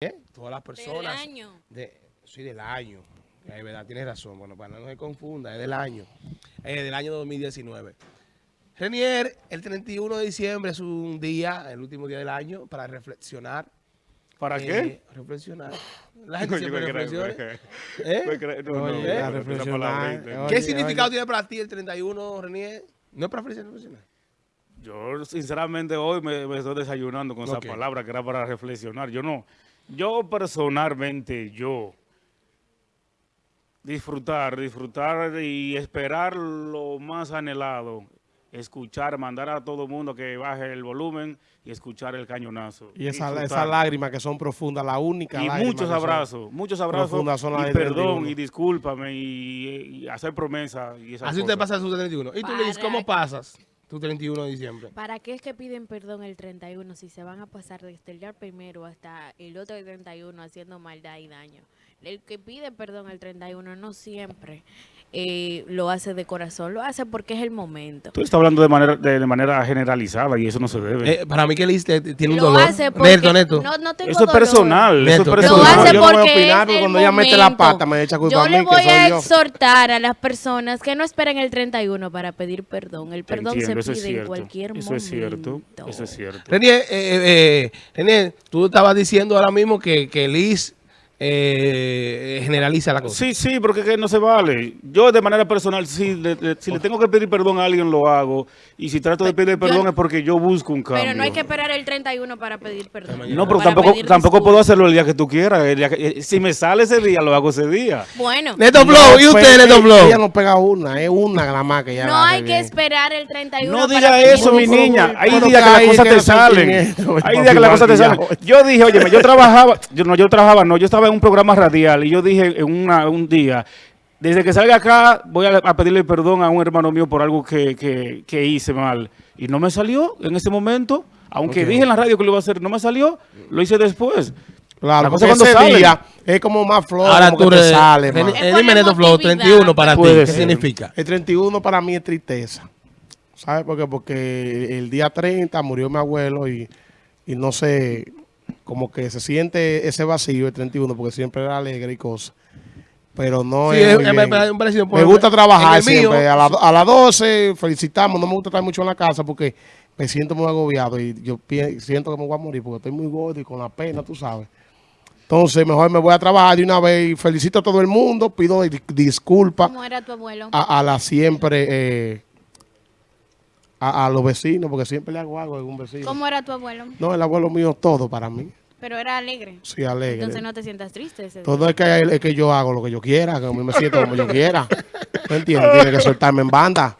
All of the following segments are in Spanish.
¿eh? Todas las personas. Del año. De, sí, del año. Es verdad, tienes razón. Bueno, para no se confunda, es del año. Es del año 2019. Renier, el 31 de diciembre es un día, el último día del año, para reflexionar. ¿Para Eh, qué? Reflexionar. La gente siempre reflexiona. ¿Eh? Yo creo- no, no, Oye, no, a una reflexionar, palabrita. oye. ¿Qué significado tiene para ti el 31, Renier? ¿No es para reflexionar? Yo, sinceramente, hoy me, me estoy desayunando con esa palabra que era para reflexionar. Yo no, yo personalmente, yo, disfrutar, disfrutar y esperar lo más anhelado, escuchar, mandar a todo el mundo que baje el volumen y escuchar el cañonazo. Y esa- esas lágrimas que son profundas, la única Y muchos abrazos, muchos abrazos, profundas son las y perdón, 31. y discúlpame, y, y hacer promesas y esas Así usted cosas. pasa su 31. ¿Y tú, Para cómo pasas tu 31 de diciembre? ¿Para qué es que piden perdón el 31 si se van a pasar desde el día primero hasta el otro 31 haciendo maldad y daño? El que pide perdón el 31 no siempre eh, lo hace de corazón, lo hace porque es el momento. Tú estás hablando de manera, de, de manera generalizada y eso no se debe. Eh, para mí que Liz tiene un Lo dolor. hace porque Neto, Neto. No, no tengo eso es dolor. personal, eso es Lo Lo personal. hace Yo no voy a porque opinar, el cuando ella mete la pata, me echa culpa yo a mí, le que voy soy a yo. exhortar a las personas que no esperen el 31 para pedir perdón. El perdón entiendo, se eso pide en cualquier Eso momento. es cierto, eso es cierto. Renier, eh, eh, eh, tú estabas diciendo ahora mismo que, que Liz eh, generaliza la cosa. Sí, sí, porque es que no se vale. Yo de manera personal, sí, le- le- si le tengo que pedir perdón a alguien, lo hago. Y si trato de pedir yo- perdón es porque yo busco un cambio. Pero no hay que esperar el 31 para pedir perdón. No, pero tampoco, tampoco puedo hacerlo el día que tú quieras. el día que- eh, si me sale ese día, lo hago ese día. Bueno, Neto Flow, ¿y usted, Neto ella- Flow? Ella no pega una, es una nada más que ella no hay que esperar el 31 No para diga pedir eso, mi niña. Hay días que que las cosas te salen. Hay días que las cosas te salen. Yo dije, oye, yo trabajaba, yo no, yo trabajaba, no, yo estaba en un programa radial y yo dije en una, un día, desde que salga acá voy a, a pedirle perdón a un hermano mío por algo que, que, que hice mal. Y no me salió en ese momento. Aunque dije en la radio que lo iba a hacer, no me salió, lo hice después. Claro, La porque cosa cuando ese sale. día es como más flor, Ahora como tú que te sale, Reni- man. eh, dime Neto Flow, emotividad. 31 para ti, ¿qué ser. significa? El 31 para mí es tristeza. ¿Sabes por qué? Porque el día 30 murió mi abuelo y, y no sé, como que se siente ese vacío el 31 porque siempre era alegre y cosas. Pero no Sí, es, es- muy es- bien. me- gusta trabajar mío- siempre. A, la- a las 12 felicitamos. No me gusta estar mucho en la casa porque me siento muy agobiado y yo siento que me voy a morir porque estoy muy gordo y con la pena, tú sabes. Entonces, mejor me voy a trabajar de una vez y felicito a todo el mundo. Pido di- disculpas ¿Cómo era tu abuelo? a, a la siempre, eh, a, a los vecinos, porque siempre le hago algo a algún vecino. ¿Cómo era tu abuelo? No, el abuelo mío todo para mí. Pero era alegre. Sí, alegre. Entonces no te sientas triste ese. Todo es que, es que yo hago lo que yo quiera, que a mí me siento como yo quiera. ¿Me entiendes? Tiene que soltarme en banda.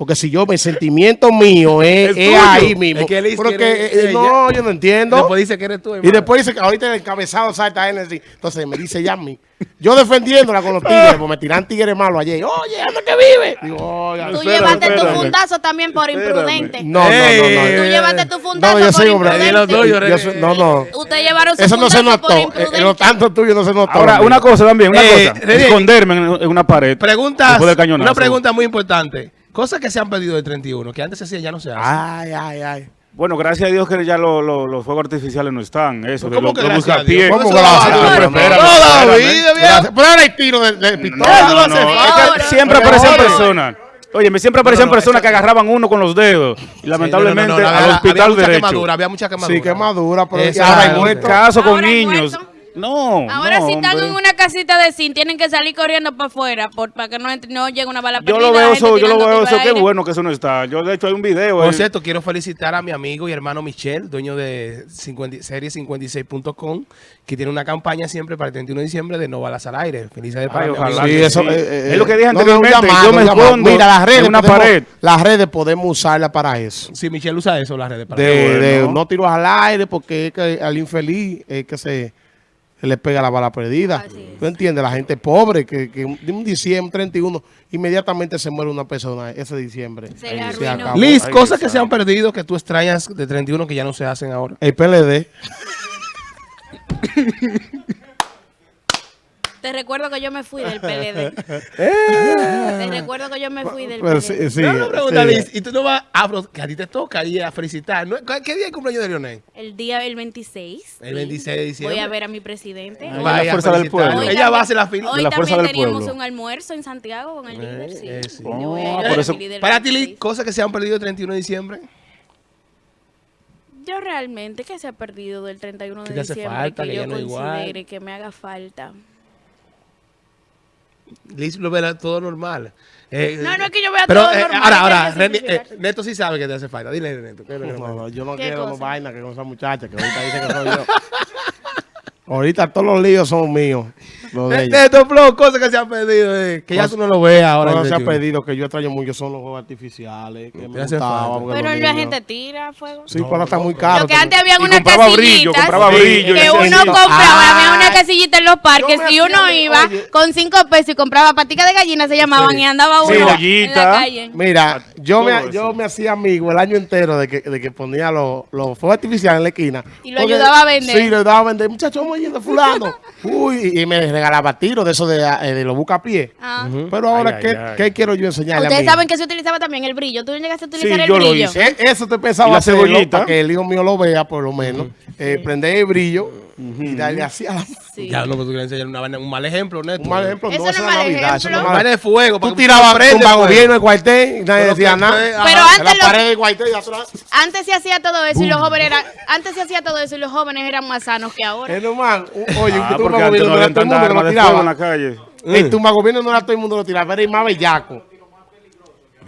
Porque si yo, mi sentimiento mío es, Es ahí mismo. Es que Pero eh, no, yo no entiendo. Después dice que eres tú, y hermano. después dice que ahorita el encabezado salta así. Entonces me dice ya a mí. Yo defendiéndola con los tigres, porque me tiran tigres malos ayer. Oye, ¿dónde que vive? Digo, oye, Tú Espérame, llevaste tu fundazo también por imprudente. No, no, no, no. Tú llevaste tu fundazo No, yo por soy hombre. Dilo imprudente. tuyo, Yo soy- no, no. Usted llevaron su Eso no se notó. por Eh, imprudente. eh, lo tanto tuyo no se notó. Ahora, una cosa también, una Eh, cosa. Esconderme en, en una pared. Preguntas, una pregunta muy importante. Cosas que se han perdido del 31, que antes se hacían, ya no se hacen. Ay, ay, ay. Bueno, gracias a Dios que ya lo- lo- los fuegos artificiales no están. Eso, de ¿Cómo lo- que los gracias a buscapiés. Dios? ¿Cómo Eso gracias? hace- Toda la vida, viejo. Gracias. Pero ahora hay tiro de, de No, pistola. no, no, hace es que falta. siempre ahora- personas. Oye, me siempre aparecían No, no, personas que agarraban uno con los dedos. Y lamentablemente Sí, no, no, no, al hospital había mucha derecho. quemadura, había mucha quemadura. Sí, quemadura, pero ahora hay muertos. Caso con niños. No, Ahora no, si están hombre. en una casita de zinc, tienen que salir corriendo para afuera por, para que no, entre- no llegue una bala Yo perdida. lo veo eso, yo lo veo eso, qué bueno que eso no está. Yo de hecho hay un video. Por eh, cierto, quiero felicitar a mi amigo y hermano Michelle, dueño de 50 serie56.com, que tiene una campaña siempre para el 31 de diciembre de no balas al aire. Felicidades para ojalá. Sí, eso sí. eh, eh, Es lo que dije no, no, anteriormente, un llamado, yo me escondo Mira, las redes, una podemos- pared. Las redes podemos usarlas para eso. Sí, Michelle usa eso, las redes. Para De, Qué bueno. de no tiros al aire porque es que al infeliz es que se le pega la bala perdida. ¿Tú entiendes? La gente pobre que, que de un diciembre 31 inmediatamente se muere una persona ese diciembre. Se le acabó. Liz, Ay, cosas que se han perdido que tú extrañas de 31 que ya no se hacen ahora. El PLD. Te recuerdo que yo me fui del PLD. Te recuerdo que yo me fui del Pues PLD. sí, sí, no, no, pregunta, sí. Liz, y tú no vas a, que a ti te toca ir a felicitar. ¿no? ¿Qué día es el cumpleaños de Leonel? El día el 26. El sí. 26 de diciembre. Voy a ver a mi presidente. Ah, la Vaya a fuerza del pueblo. hoy Ella va a hacer la fila. Hoy De la fuerza también del teníamos pueblo. un almuerzo en Santiago con el líder. Sí. eh, a Oh, a eso- líder Para ti, Liz, 26. cosas que se han perdido el 31 de diciembre. Yo realmente que se ha perdido del 31 de ¿Qué te hace diciembre falta? que, Que yo no es igual. considere que me haga falta. Liz lo ve todo normal. Eh, No, no es que yo vea pero, todo eh, normal, Ahora, ahora, eh. Neto sí sabe que te hace falta. Dile, Neto. ¿qué es lo que No, yo no ¿Qué quiero cosa? vaina que con esa muchacha que ahorita dice que soy yo. ahorita todos los líos son míos. De Eh, ella. Neto Flow, cosas que se han perdido. eh, que ya tú no lo ves ahora. Se ha 31. pedido que yo extraño mucho son los juegos artificiales. Que me Te hace gustaba, falta. porque Pero la niños- gente tira fuego. Sí, pero está muy caro. Lo que antes había una compraba casillita brillo, compraba brillo. que uno compraba, había una Ay. casillita en los parques y uno iba con cinco pesos y compraba paticas de gallina se llamaban y andaba Sí, uno en la calle. Mira, yo me, yo me hacía amigo el año entero de que, de que ponía los, los fuegos artificiales en la esquina. Y lo ayudaba a vender. Sí, lo ayudaba a vender. Muchachos, vamos yendo fulano. Uy, y me regalaba tiros de esos de, eh, de los bucapiés. Ah. Pero ahora, Ay, ay, ¿qué, ay. quiero yo enseñarle a Ustedes mí? saben que se utilizaba también el brillo. ¿Tú llegaste a utilizar Sí, el yo lo brillo? hice. Eh, Eso te pensaba ¿Y la hacerlo cebollita? para que el hijo mío lo vea, por lo menos. Eh, prender el brillo y darle así a la... Sí. Ya no, pero tú quieres enseñar una vaina- un mal ejemplo, Neto. Un mal ejemplo, Eso no, no eso es es mal Navidad, eso no es ejemplo. mal Vaina de fuego. Tú tirabas tumba pues. gobierno el cuartel y nadie Pero decía nada. Pero antes la pared del cuartel. Antes se hacía todo eso y los jóvenes eran, antes se hacía todo eso y los jóvenes eran más sanos que ahora. Es un- oye, un Ah, tumba gobierno no no era todo el mundo lo en la tiraba. calle. El tumba gobierno no era todo el mundo lo tiraba, era el más bellaco.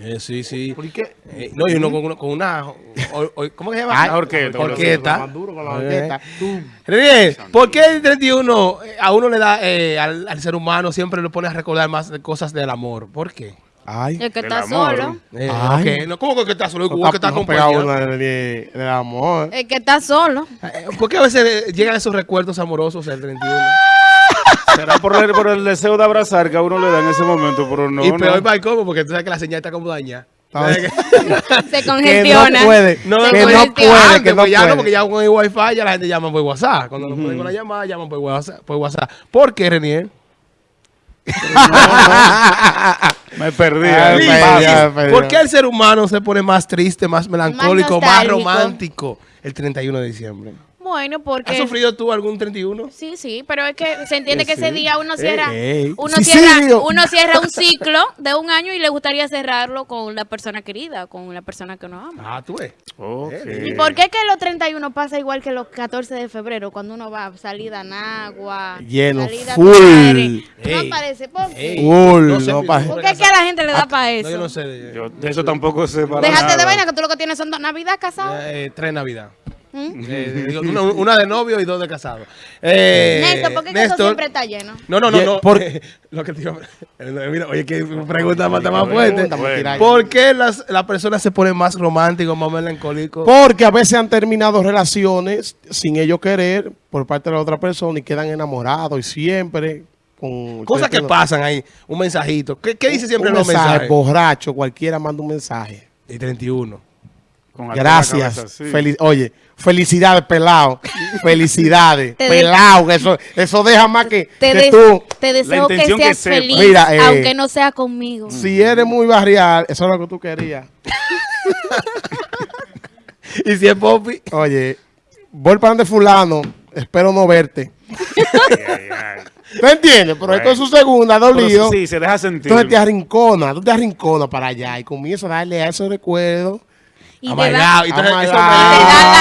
Eh, sí, sí. ¿Por qué? Eh, no, y uno con una, con una o- o- ¿cómo que se llama? Una orquesta, Orquesta. Más duro con la orquesta. Tú. René, ¿por qué el 31 eh, a uno le da, eh, al, al ser humano siempre le pone a recordar más de cosas del amor? ¿Por qué? Ay. El que está amor. solo. Eh, Ay. no, ¿Cómo que está solo? ¿Cómo que está no acompañado? del amor. El que está solo. ¿Por qué a veces llegan esos recuerdos amorosos el 31? Será por el, por el deseo de abrazar que a uno le da en ese momento, pero no. y no. peor para el cómo, porque tú sabes que la señal está como dañada. Ay. Se Que congestiona. no puede, No, no, que no puede, Antes, que no pues ya no, puede. porque ya con el wifi ya la gente llama por WhatsApp. Cuando no pueden con la llamada, llaman por WhatsApp. Por, WhatsApp. ¿Por qué, Renier? Me perdí. Ay, ya, Liz, ya, ya. ¿Por qué el ser humano se pone más triste, más melancólico, más, nostálgico. romántico el 31 de diciembre? Bueno, ¿Has porque... sufrido tú algún 31? Sí, sí, pero es que se entiende que ese día uno cierra, ey. uno Sí, cierra, sí, uno cierra un ciclo de un año y le gustaría cerrarlo con la persona querida, con la persona que uno ama. Ah, tú ves. Ok. ¿Y por qué que los 31 pasa igual que los 14 de febrero cuando uno va salida a Nagua, Lleno, salida a full. No parece, ¿por qué? No sé, no pa- ¿Por qué es que a la gente le da para eso? No, yo no sé. de- Yo de eso tampoco sé para Déjate de vaina que tú lo que tienes son dos Navidad casados. Eh, tres Navidad. ¿Mm? Eh, digo, una, una de novio y dos de casado. Eh, Néstor, ¿por qué eso siempre está lleno? No, no, no, no. por- lo que te iba eh, Mira, oye, que pregunta más, más fuerte. ¿Por qué las, las personas se ponen más románticos, más melancólicos? Porque a veces han terminado relaciones sin ellos querer por parte de la otra persona y quedan enamorados y siempre con... Cosas que pasan ahí. Un mensajito. ¿Qué, qué dice siempre un en los mensaje, mensajes? borracho, cualquiera manda un mensaje. Y 31. Con algo en la Gracias. cabeza, sí. Oye, felicidades, pelado. felicidades, pelado. que Eso, eso deja más que, Te, que tú. te deseo que seas feliz, Mira, eh, aunque no sea conmigo. Si eres muy barrial, eso es lo que tú querías. Y si es Poppy. Oye, voy para donde fulano, espero no verte. ¿Tú entiendes? Pero esto es su segunda, dolido. sí, se deja sentir. Entonces te arrincona, tú te arrinconas para allá y comienzas a darle a esos recuerdos. Y te Amargado. da, Y, Oh te da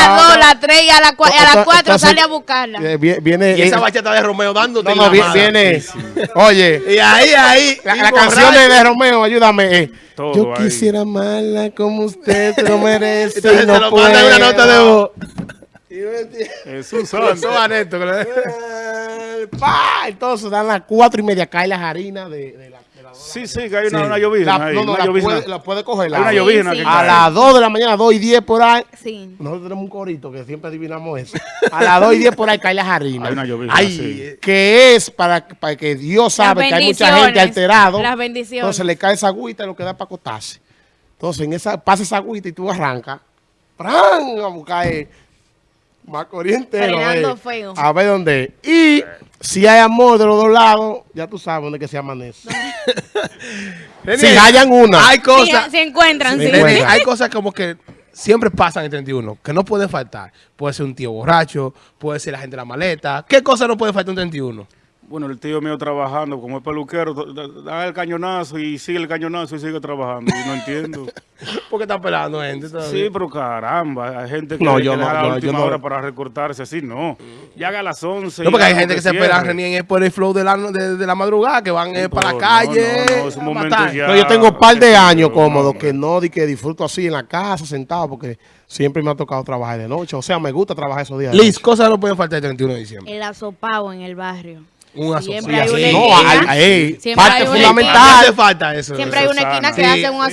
las dos, las tres y a las cua- y a las Entonces- cuatro entonces, sale a buscarla. eh, vie- viene, y esa bachata de Romeo dándote no, no, la viene, oye, Y ahí, ahí. la, la canción de, de Romeo, ayúdame. eh, Todo Yo ahí. quisiera amarla como usted lo merece. Entonces y no lo manda en una nota de voz. Eso santo. va Entonces dan las cuatro y media, caen las harinas la, de la- Sí, sí, que hay una, una llovizna la- ahí. no, no, una la llovizna. puede, la puede coger. la- Hay una Sí, llovizna sí. que A las 2 de la mañana, 2 y 10 por ahí. Sí. Nosotros tenemos un corito que siempre adivinamos eso. A las 2 y 10 por ahí cae las harinas. Hay una llovizna, Ay, sí. que es para, para que Dios sabe que hay mucha gente alterado. las bendiciones. Entonces le cae esa agüita y lo queda para acostarse. Entonces en esa, pasa esa agüita y tú arrancas. ¡Pran! A buscar, Macorís entero. Frenando eh. feo. A ver dónde. Y si hay amor de los dos lados, ya tú sabes dónde que se amanece. Si hallan una. Hay cosas. se encuentran, Sí. Renier, hay cosas como que siempre pasan en 31, que no pueden faltar. Puede ser un tío borracho, puede ser la gente de la maleta. ¿Qué cosa no puede faltar en 31? Bueno, el tío mío trabajando como es peluquero, da- da el cañonazo y sigue el cañonazo y sigue trabajando. Y no entiendo. Porque está pelando gente todavía. Sí, pero caramba, hay gente que, No, que yo deja no, la no, yo última no. hora para recortarse así, no. Ya haga a las 11. No, porque hay gente que se espera Renier por el flow de la, de, de la madrugada, que van eh, para la calle. no, es un ya. Yo tengo un par de años yo, cómodo hombre. que no di que disfruto así en la casa, sentado, porque siempre me ha tocado trabajar de noche. O sea, me gusta trabajar esos días. Liz, cosas no pueden faltar el 31 de diciembre. El asopao en el barrio. Un Siempre asopao. hay Sí, una así. No, parte hay una ¿Qué fundamental. hace falta eso? Siempre hay una esquina que Sí, hace un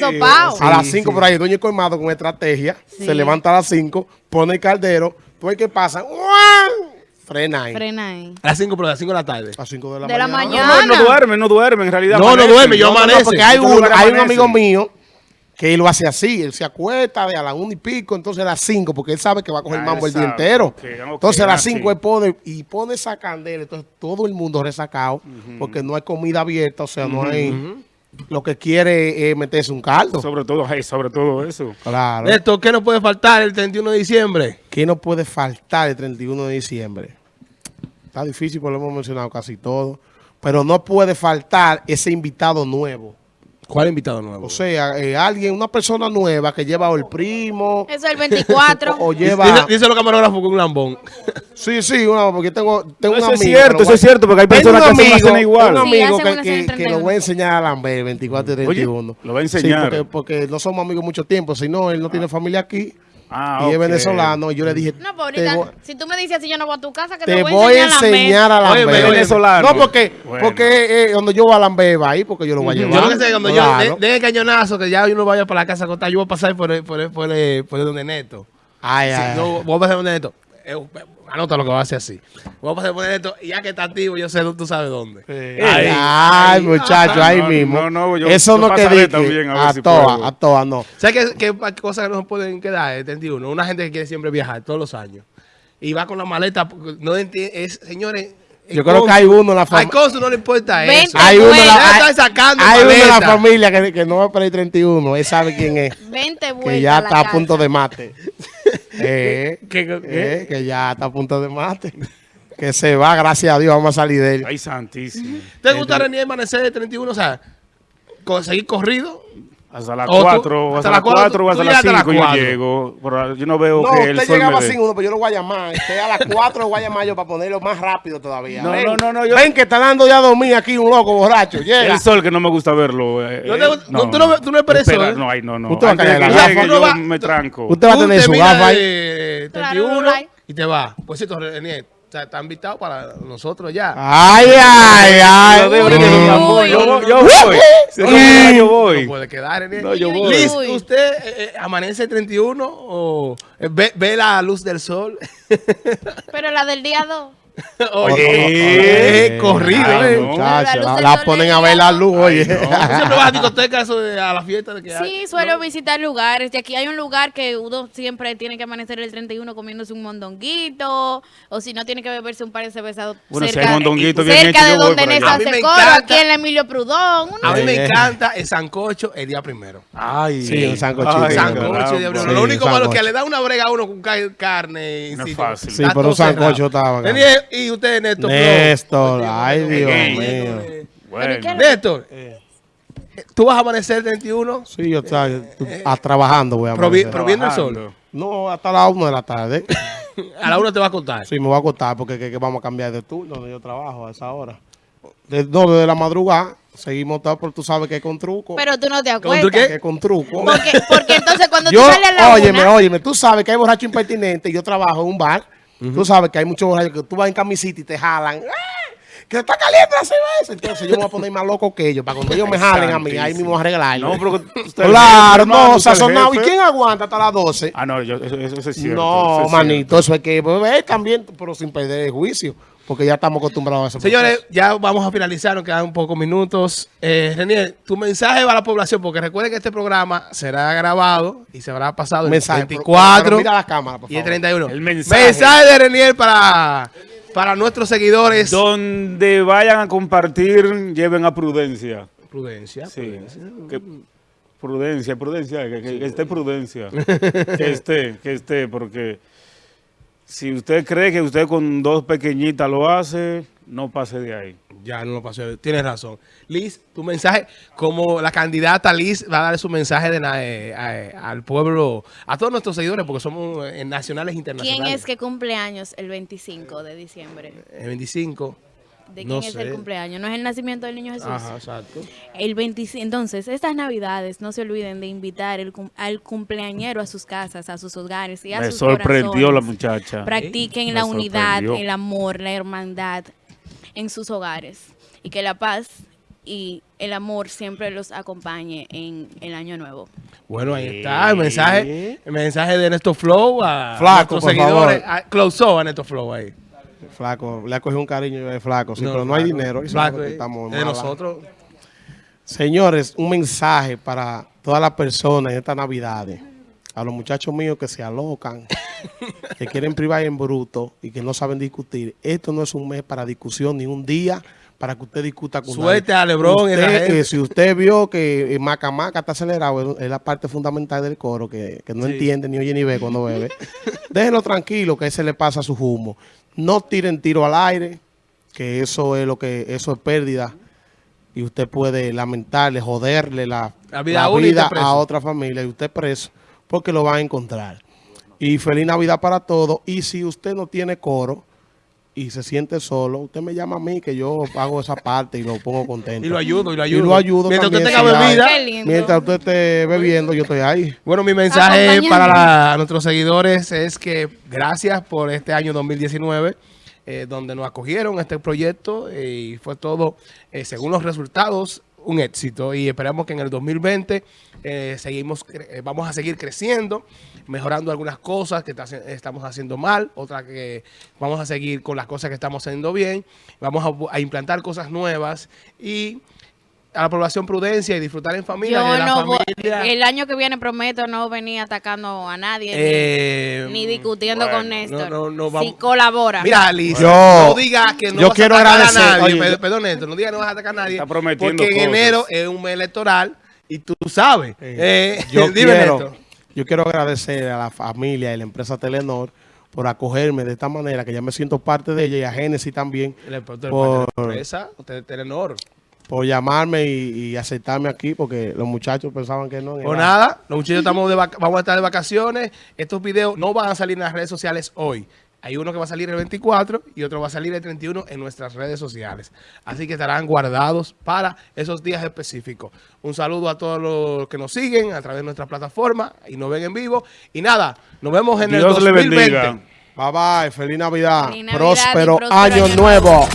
sí. A las 5 por ahí, Doña Colmado con estrategia, Sí. se levanta a las 5, pone el caldero, tú ves qué pasa, ¡guau! frena ahí. Frena ahí. A las 5, pero a las 5 de la tarde. A las 5 de la De la mañana. No, no, no duerme, no duerme, en realidad. No, no amanece. duerme, yo No, no, no, porque hay, un, hay un amigo mío que él lo hace así, él se acuesta de a las 1 y pico, entonces a las 5, porque él sabe que va a coger Ah, mambo el día entero. entonces a las 5 sí. él pone y pone esa candela, entonces todo el mundo resacado, porque no hay comida abierta, o sea, no hay... Lo que quiere es meterse un caldo. Sobre todo, hey, sobre todo eso. Claro. Esto, ¿qué no puede faltar el 31 de diciembre? ¿Qué no puede faltar el 31 de diciembre? Está difícil, porque lo hemos mencionado casi todo. Pero no puede faltar ese invitado nuevo. ¿Cuál invitado nuevo? O sea, eh, alguien, una persona nueva que lleva o el primo Eso es el 24. o, o Dice, lleva... dice los camarógrafos con un lambón. Sí, sí, una, porque tengo, tengo Eso un es amigo. cierto, pero eso es cierto, porque hay personas que hacen una amigo, cena igual. tengo un Sí, amigo hacen que, que, que 31. lo voy a enseñar a Lambe 24 y 31. lo va a Sí, enseñar. porque, porque no somos amigos mucho tiempo, si no, él no tiene familia aquí Ah, y es ok. venezolano. Y yo le dije, No, pues ahorita, voy- si tú me dices así, yo no voy a tu casa, que te, te voy a enseñar, a la Oye, venezolano. No, porque, Bueno. porque eh, donde yo voy a Lambe va ahí, porque yo lo voy a llevar. Yo lo que sé, cuando Claro. yo de, de cañonazo, que ya uno vaya para la casa a contar, yo voy a pasar por el, por el, por el, por el donde Neto. Ay, Sí, ay, yo voy a pasar por donde Neto. Eh, anota lo que va a hacer así. Voy a Neto y ya que está activo, yo sé, tú sabes dónde. ay. Ahí. Ay, muchacho, ahí No, mismo. no, no, yo- Eso yo no pasaré dije. también, a ver A si todas, a todas, no. ¿Sabes qué, qué cosas que no se pueden quedar? El 31. Una gente que quiere siempre viajar todos los años. Y va con la maleta. porque No entiende, es, señores. Yo creo que hay uno en la familia. cónsul no le importa eso. Hay uno, la, hay, sacando hay uno en la familia que, que no va para el 31. Él sabe quién es. Vente vuelta Que ya está a casa. punto de mate. Eh, ¿Qué- qué- eh, que ya está a punto de mate. Que se va, gracias a Dios, vamos a salir de él. Ay, santísimo. ¿Te gusta René amanecer el 31? O sea, co- seguir corrido. Hasta las O tú- 4, hasta las las cuatro, 4 o hasta las llegaste a las 5 yo llego. Pero yo no veo No, que el usted sol llegaba sin uno, pero yo lo voy a llamar. Usted a las 4 lo voy a llamar yo para ponerlo más rápido todavía. No, Ven, no, no, no, yo- Ven que está dando ya a dormir aquí un loco borracho. Llega. El sol que no me gusta verlo. eh, ¿No te eh, no, tú no- tú no esperes Espera, sol? No, ay, no, no. Usted va a caer la gafa. yo Uno va- me tranco. Usted va a tener su gafa ahí. de Claro, 31 right. y te vas. Pues esto, René, o sea, está invitado para nosotros ya. Ay, ay, ay. Yo debo uy. yo voy. No puede quedar, René. No, yo voy. Liz. ¿usted eh, eh, amanece el 31 o eh, ve, ve la luz del sol? Pero la del día 2. Oye, eh, corrido, eh. no. Muchacha, La ponen a ver la luz, oye. ¿Tú siempre vas a discoteca eso de- a la fiesta de que hay? Sí, suelo visitar lugares. De aquí hay un lugar que uno siempre tiene que amanecer el 31 comiéndose un mondonguito. O si no, tiene que beberse un par de cervezas Bueno, si cerca, hay mondonguito bien cerca hecho, de donde. Nessa hace coro, aquí en la Emilio Prudón. A mí me Eh. encanta el sancocho el día primero. Ay, Sí, un sancochito. Ay, sancocho el día primero. Lo único malo es que sancocho. le da una brega a uno con ca- carne. No es fácil. Sí, pero un sancocho estaba y usted, Néstor. Néstor, Flo. ay, Dios mío. Néstor. Bueno. Néstor, ¿tú vas a amanecer el 31? Sí, yo estaba tú- a trabajando, voy a amanecer. provi- Viendo el sol. No, hasta las 1 de la tarde. A la una te va a contar. Sí, me voy a acostar porque que, que vamos a cambiar de turno donde yo trabajo a esa hora. De 2 de la madrugada, seguimos todo, pero tú sabes que es con truco. Pero tú no te ¿Con acuerdas. qué? que es con truco. Porque, porque entonces cuando Yo, tú sales a la óyeme, una, óyeme, tú sabes que hay borrachos impertinentes. Yo trabajo en un bar. Tú sabes que hay muchos borrachos que tú vas en camisita y te jalan. ¡Ah! Que está caliente la cerveza. Entonces yo me voy a poner más loco que ellos. Para cuando ellos me jalen a mí, ahí mismo arreglar. No, pero usted es Claro, no, es el sazonado. ¿Y quién aguanta hasta las 12? Ah, no, yo, eso, eso- eso es cierto. eso No, es manito, eso hay que beber también, pero sin perder el juicio. Porque ya estamos acostumbrados a eso. Señores, ya vamos a finalizar, nos quedan pocos minutos. Eh, Renier, tu mensaje va a la población, porque recuerden que este programa será grabado y se habrá pasado el mensaje. pero- 24 pero mira la cámara, por y el favor. 31. El mensaje. de Renier para, para nuestros seguidores. Donde vayan a compartir, lleven a prudencia. Prudencia. Sí. prudencia. Que- prudencia, prudencia, que, que- que esté prudencia. que esté, que esté, porque si usted cree que usted con dos pequeñitas lo hace, no pase de ahí. Ya no lo pasó. Tienes razón. Liz, tu mensaje, como la candidata Liz va a dar su mensaje de, na- eh, a- al pueblo, a todos nuestros seguidores, porque somos eh, nacionales e ¿Quién internacionales. es que cumple años el 25 de diciembre? El 25. ¿De No quién es sé. el cumpleaños? ¿No es el nacimiento del niño Jesús? Ajá, exacto. El 25, entonces, estas navidades no se olviden de invitar el al cumpleañero a sus casas, a sus hogares y a Me sus sorprendió la corazones. muchacha. Practiquen la unidad, sorprendió. el amor, la hermandad en sus hogares y que la paz y el amor siempre los acompañe en el año nuevo. Bueno, ahí está el mensaje, el mensaje de Néstor Flow a Flaco, nuestros seguidores. favor. A, close up a Néstor Flow ahí. Flaco, le ha cogido un cariño de flaco, sí, pero no hay dinero. Flaco, eh, estamos de nosotros. Señores, un mensaje para todas las personas en estas navidades. A los muchachos míos que se alocan, que quieren privar en bruto y que no saben discutir. Esto no es un mes para discusión, ni un día para que usted discuta con Suerte nadie. a Lebrón eh, si usted vio que eh, Maca Maca está acelerado, es- es la parte fundamental del coro, que, que no Sí. entiende ni oye ni ve cuando bebe. Déjenlo tranquilo, que ese le pasa su humo. No tiren tiro al aire, que eso es lo que, eso es pérdida y usted puede lamentarle, joderle la, La vida la vida a otra familia y usted preso porque lo va a encontrar. Y feliz Navidad para todos. Y si usted no tiene coro y se siente solo, usted me llama a mí que yo hago esa parte y lo pongo contento. Y lo ayudo, y lo Y ayudo. lo ayudo Mientras usted tenga bebida. Mientras usted esté bebiendo, yo estoy ahí. Bueno, mi mensaje para la- nuestros seguidores es que gracias por este año 2019, eh, donde nos acogieron a este proyecto eh, y fue todo, eh, según los resultados, un éxito. Y esperamos que en el 2020 eh, seguimos, eh, vamos a seguir creciendo, mejorando algunas cosas que estamos haciendo mal, otras que vamos a seguir con las cosas que estamos haciendo bien, vamos a implantar cosas nuevas y a la población prudencia y disfrutar en familia. Yo la no voy- familia- el año que viene prometo no venir atacando a nadie Eh, ni, ni discutiendo bueno, con Néstor. no, no, no, si colabora. Mira, Liz, Yo- no diga que no yo vas quiero a atacar agradecer, a nadie. oye, Perdón, yo- perdón, Néstor, no diga que no vas a atacar a nadie. Está prometiendo Porque en cosas. enero es un mes electoral y tú sabes. Eh, yo, dime, quiero, Néstor. yo quiero agradecer a la familia y la empresa Telenor por acogerme de esta manera, que ya me siento parte de ella y a Génesis también, El del Por- la empresa, usted es Telenor. Por llamarme y, y aceptarme aquí, porque los muchachos pensaban que no. Pues nada, los muchachos estamos de vaca- vamos a estar de vacaciones. Estos videos no van a salir en las redes sociales hoy. Hay uno que va a salir el 24 y otro va a salir el 31 en nuestras redes sociales. Así que estarán guardados para esos días específicos. Un saludo a todos los que nos siguen a través de nuestra plataforma y nos ven en vivo. Y nada, nos vemos en el Dios le 2020. bendiga. Bye bye, feliz Navidad, Feliz Navidad y próspero, próspero año, año nuevo. nuevo.